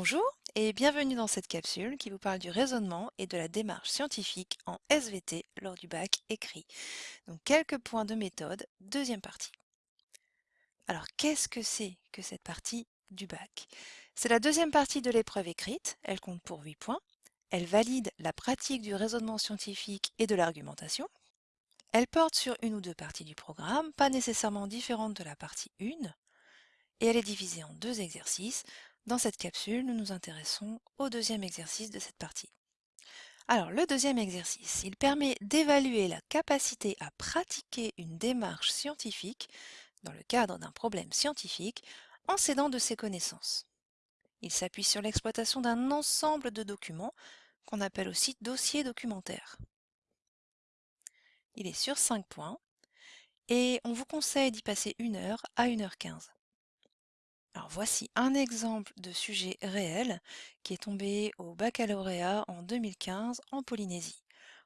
Bonjour et bienvenue dans cette capsule qui vous parle du raisonnement et de la démarche scientifique en SVT lors du bac écrit. Donc quelques points de méthode, deuxième partie. Alors qu'est-ce que c'est que cette partie du bac? C'est la deuxième partie de l'épreuve écrite, elle compte pour 8 points. Elle valide la pratique du raisonnement scientifique et de l'argumentation. Elle porte sur une ou deux parties du programme, pas nécessairement différentes de la partie 1, et elle est divisée en deux exercices. Dans cette capsule, nous nous intéressons au deuxième exercice de cette partie. Alors, le deuxième exercice, il permet d'évaluer la capacité à pratiquer une démarche scientifique dans le cadre d'un problème scientifique en s'aidant de ses connaissances. Il s'appuie sur l'exploitation d'un ensemble de documents qu'on appelle aussi dossier documentaire. Il est sur 5 points et on vous conseille d'y passer 1 heure à 1 heure 15. Voici un exemple de sujet réel qui est tombé au baccalauréat en 2015 en Polynésie.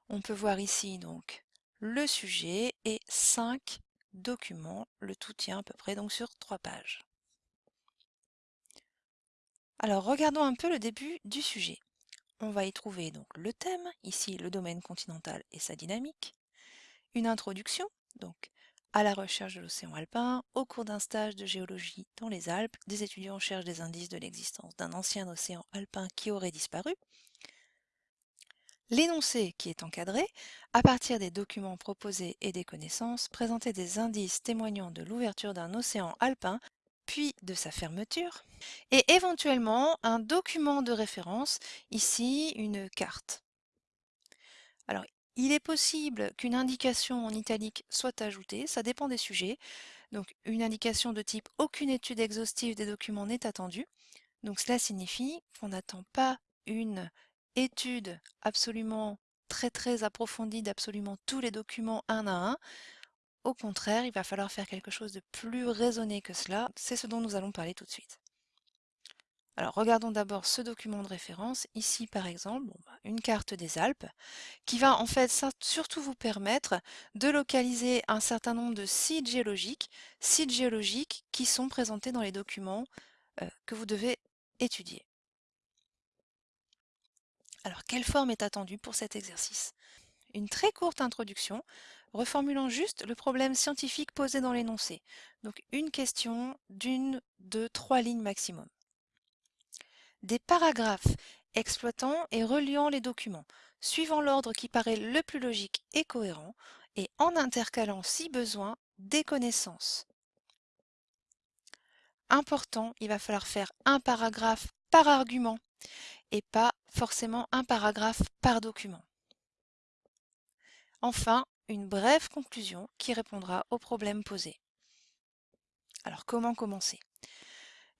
On peut voir ici donc le sujet et cinq documents, le tout tient à peu près donc sur trois pages. Alors regardons un peu le début du sujet. On va y trouver donc le thème, ici le domaine continental et sa dynamique, une introduction, donc à la recherche de l'océan alpin, au cours d'un stage de géologie dans les Alpes, des étudiants cherchent des indices de l'existence d'un ancien océan alpin qui aurait disparu. L'énoncé qui est encadré, à partir des documents proposés et des connaissances, présenter des indices témoignant de l'ouverture d'un océan alpin, puis de sa fermeture, et éventuellement un document de référence, ici une carte. Il est possible qu'une indication en italique soit ajoutée, ça dépend des sujets. Donc une indication de type aucune étude exhaustive des documents n'est attendue. Donc cela signifie qu'on n'attend pas une étude absolument très très approfondie d'absolument tous les documents un à un. Au contraire, il va falloir faire quelque chose de plus raisonné que cela. C'est ce dont nous allons parler tout de suite. Alors regardons d'abord ce document de référence, ici par exemple, bah, une carte des Alpes, qui va en fait surtout vous permettre de localiser un certain nombre de sites géologiques, sites géologiques qui sont présentés dans les documents euh, que vous devez étudier. Alors quelle forme est attendue pour cet exercice? Une très courte introduction, reformulant juste le problème scientifique posé dans l'énoncé. Donc une question d'une, deux, trois lignes maximum des paragraphes exploitant et reliant les documents, suivant l'ordre qui paraît le plus logique et cohérent, et en intercalant, si besoin, des connaissances. Important, il va falloir faire un paragraphe par argument, et pas forcément un paragraphe par document. Enfin, une brève conclusion qui répondra aux problèmes posés. Alors comment commencer?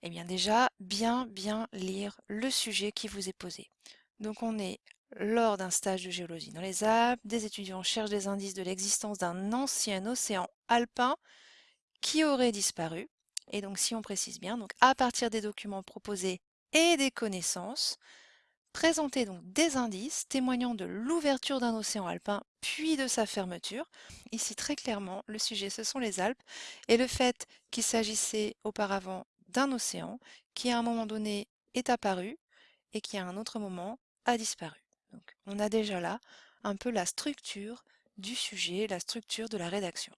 Eh bien déjà, bien bien lire le sujet qui vous est posé. Donc on est lors d'un stage de géologie dans les Alpes, des étudiants cherchent des indices de l'existence d'un ancien océan alpin qui aurait disparu. Et donc si on précise bien, à partir des documents proposés et des connaissances, présenter donc des indices témoignant de l'ouverture d'un océan alpin puis de sa fermeture. Ici très clairement, le sujet ce sont les Alpes et le fait qu'il s'agissait auparavant d'un océan qui à un moment donné est apparu et qui à un autre moment a disparu. On a déjà là un peu la structure du sujet, la structure de la rédaction.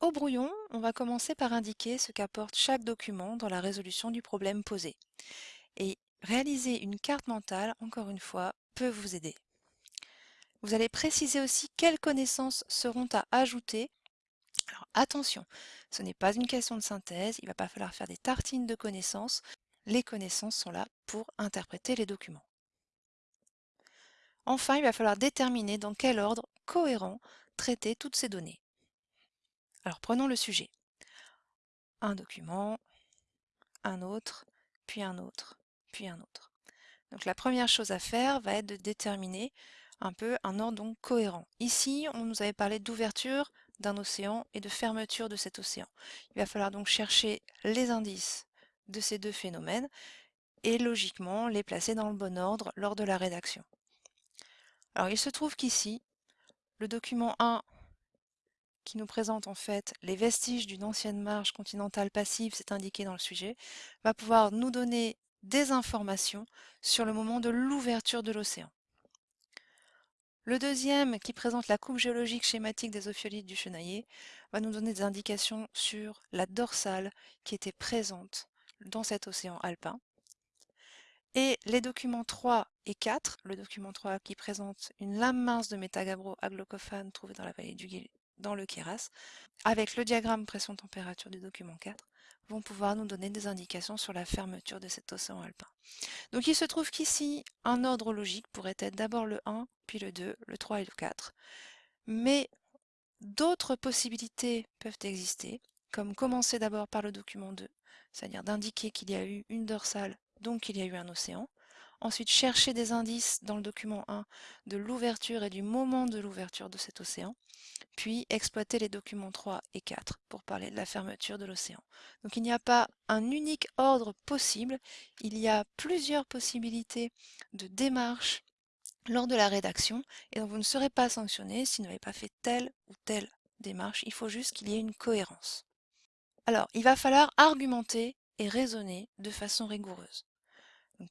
Au brouillon, on va commencer par indiquer ce qu'apporte chaque document dans la résolution du problème posé. Et réaliser une carte mentale, encore une fois, peut vous aider. Vous allez préciser aussi quelles connaissances seront à ajouter alors attention, ce n'est pas une question de synthèse, il ne va pas falloir faire des tartines de connaissances. Les connaissances sont là pour interpréter les documents. Enfin, il va falloir déterminer dans quel ordre cohérent traiter toutes ces données. Alors prenons le sujet. Un document, un autre, puis un autre, puis un autre. Donc la première chose à faire va être de déterminer un peu un ordre cohérent. Ici, on nous avait parlé d'ouverture, d'un océan et de fermeture de cet océan. Il va falloir donc chercher les indices de ces deux phénomènes et logiquement les placer dans le bon ordre lors de la rédaction. Alors il se trouve qu'ici, le document 1 qui nous présente en fait les vestiges d'une ancienne marge continentale passive, c'est indiqué dans le sujet, va pouvoir nous donner des informations sur le moment de l'ouverture de l'océan. Le deuxième, qui présente la coupe géologique schématique des ophiolites du Chenaillé, va nous donner des indications sur la dorsale qui était présente dans cet océan alpin. Et les documents 3 et 4, le document 3 qui présente une lame mince de métagabro aglocophane trouvée dans la vallée du Guil, dans le Kéras, avec le diagramme pression-température du document 4, vont pouvoir nous donner des indications sur la fermeture de cet océan alpin. Donc il se trouve qu'ici, un ordre logique pourrait être d'abord le 1, puis le 2, le 3 et le 4. Mais d'autres possibilités peuvent exister, comme commencer d'abord par le document 2, c'est-à-dire d'indiquer qu'il y a eu une dorsale, donc qu'il y a eu un océan. Ensuite, chercher des indices dans le document 1 de l'ouverture et du moment de l'ouverture de cet océan puis exploiter les documents 3 et 4 pour parler de la fermeture de l'océan. Donc il n'y a pas un unique ordre possible, il y a plusieurs possibilités de démarche lors de la rédaction et donc vous ne serez pas sanctionné si vous n'avez pas fait telle ou telle démarche, il faut juste qu'il y ait une cohérence. Alors, il va falloir argumenter et raisonner de façon rigoureuse.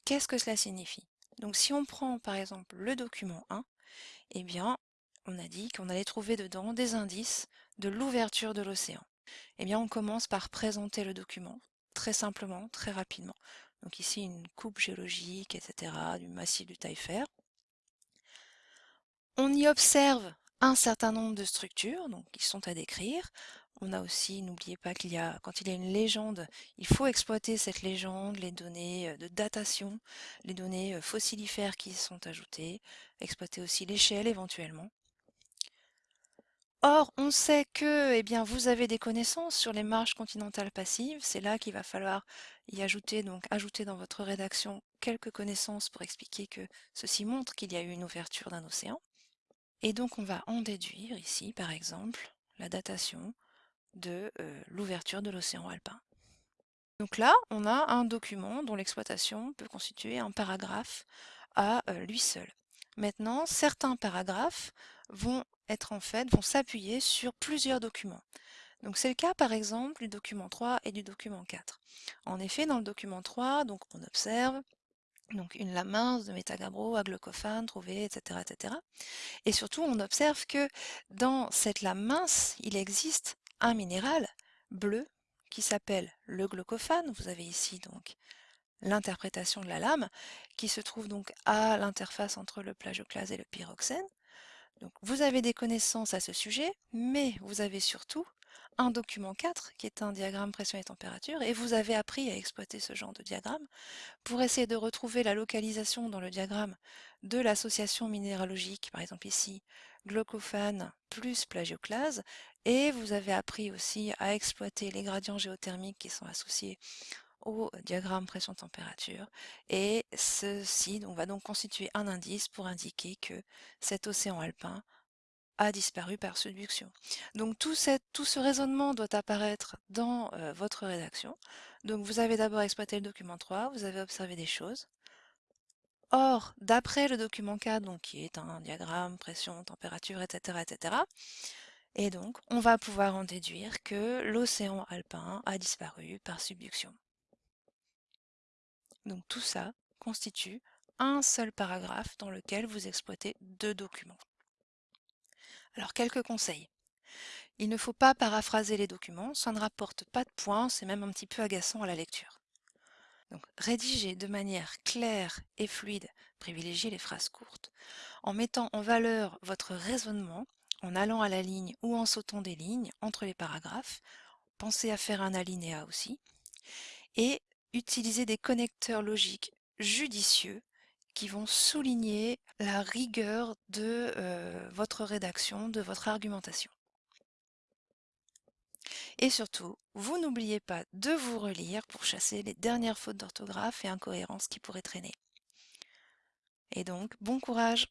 Qu'est-ce que cela signifie? Donc si on prend par exemple le document 1, eh bien on a dit qu'on allait trouver dedans des indices de l'ouverture de l'océan. Eh bien, on commence par présenter le document, très simplement, très rapidement. Donc ici, une coupe géologique, etc., du massif du Taillefer. On y observe un certain nombre de structures, qui sont à décrire. On a aussi, n'oubliez pas qu'il y a, quand il y a une légende, il faut exploiter cette légende, les données euh, de datation, les données euh, fossilifères qui sont ajoutées, exploiter aussi l'échelle éventuellement. Or, on sait que eh bien, vous avez des connaissances sur les marges continentales passives. C'est là qu'il va falloir y ajouter, donc ajouter dans votre rédaction quelques connaissances pour expliquer que ceci montre qu'il y a eu une ouverture d'un océan. Et donc on va en déduire ici, par exemple, la datation de euh, l'ouverture de l'océan alpin. Donc là, on a un document dont l'exploitation peut constituer un paragraphe à euh, lui seul. Maintenant, certains paragraphes vont être en fait, vont s'appuyer sur plusieurs documents. Donc c'est le cas par exemple du document 3 et du document 4. En effet, dans le document 3, donc on observe donc une lame mince de métagabro, aglocophane trouvée, etc., etc. Et surtout, on observe que dans cette lame mince, il existe un minéral bleu qui s'appelle le glaucophane. Vous avez ici donc l'interprétation de la lame qui se trouve donc à l'interface entre le plagioclase et le pyroxène. Donc, vous avez des connaissances à ce sujet, mais vous avez surtout un document 4 qui est un diagramme pression et température et vous avez appris à exploiter ce genre de diagramme pour essayer de retrouver la localisation dans le diagramme de l'association minéralogique, par exemple ici, glaucophane plus plagioclase et vous avez appris aussi à exploiter les gradients géothermiques qui sont associés au diagramme pression-température et ceci va donc constituer un indice pour indiquer que cet océan alpin a disparu par subduction. Donc tout, tout ce raisonnement doit apparaître dans euh, votre rédaction. Donc vous avez d'abord exploité le document 3, vous avez observé des choses. Or, d'après le document 4, donc, qui est un diagramme, pression, température, etc., etc., et donc on va pouvoir en déduire que l'océan alpin a disparu par subduction. Donc tout ça constitue un seul paragraphe dans lequel vous exploitez deux documents. Alors quelques conseils. Il ne faut pas paraphraser les documents, ça ne rapporte pas de points, c'est même un petit peu agaçant à la lecture. Donc rédigez de manière claire et fluide, privilégiez les phrases courtes, en mettant en valeur votre raisonnement, en allant à la ligne ou en sautant des lignes entre les paragraphes, pensez à faire un alinéa aussi, et utiliser des connecteurs logiques judicieux qui vont souligner la rigueur de euh, votre rédaction, de votre argumentation. Et surtout, vous n'oubliez pas de vous relire pour chasser les dernières fautes d'orthographe et incohérences qui pourraient traîner. Et donc, bon courage